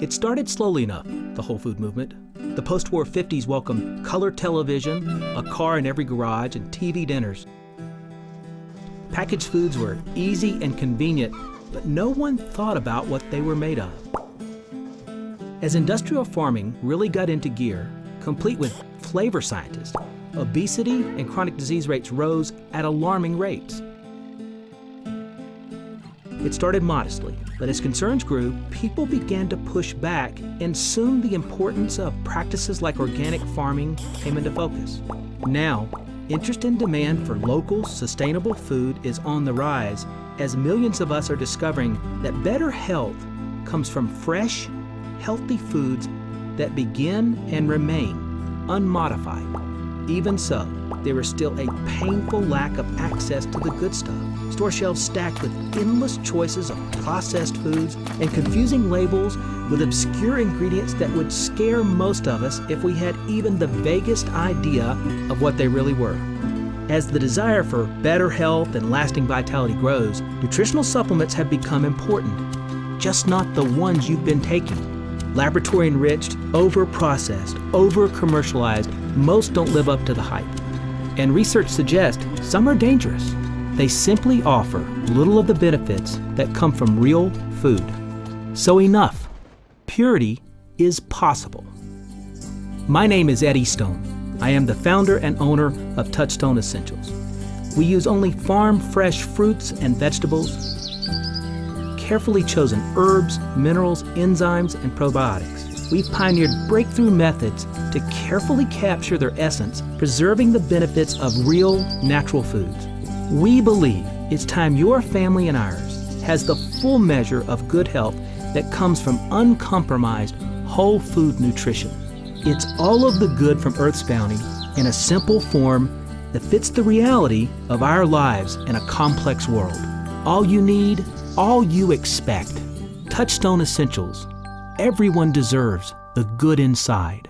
It started slowly enough, the whole food movement. The post war 50s welcomed color television, a car in every garage, and TV dinners. Packaged foods were easy and convenient, but no one thought about what they were made of. As industrial farming really got into gear, complete with flavor scientists, obesity and chronic disease rates rose at alarming rates. It started modestly, but as concerns grew, people began to push back, and soon the importance of practices like organic farming came into focus. Now, interest and demand for local, sustainable food is on the rise as millions of us are discovering that better health comes from fresh, healthy foods that begin and remain unmodified. Even so, there is still a painful lack of access to the good stuff. Store shelves stacked with endless choices of processed foods and confusing labels with obscure ingredients that would scare most of us if we had even the vaguest idea of what they really were. As the desire for better health and lasting vitality grows, nutritional supplements have become important, just not the ones you've been taking. Laboratory enriched, over processed, over commercialized, most don't live up to the hype. And research suggests some are dangerous. They simply offer little of the benefits that come from real food. So enough. Purity is possible. My name is Eddie Stone. I am the founder and owner of Touchstone Essentials. We use only farm fresh fruits and vegetables, carefully chosen herbs, minerals, enzymes, and probiotics. We've pioneered breakthrough methods to carefully capture their essence, preserving the benefits of real, natural foods. We believe it's time your family and ours has the full measure of good health that comes from uncompromised, whole food nutrition. It's all of the good from Earth's bounty in a simple form that fits the reality of our lives in a complex world. All you need all you expect. Touchstone Essentials. Everyone deserves the good inside.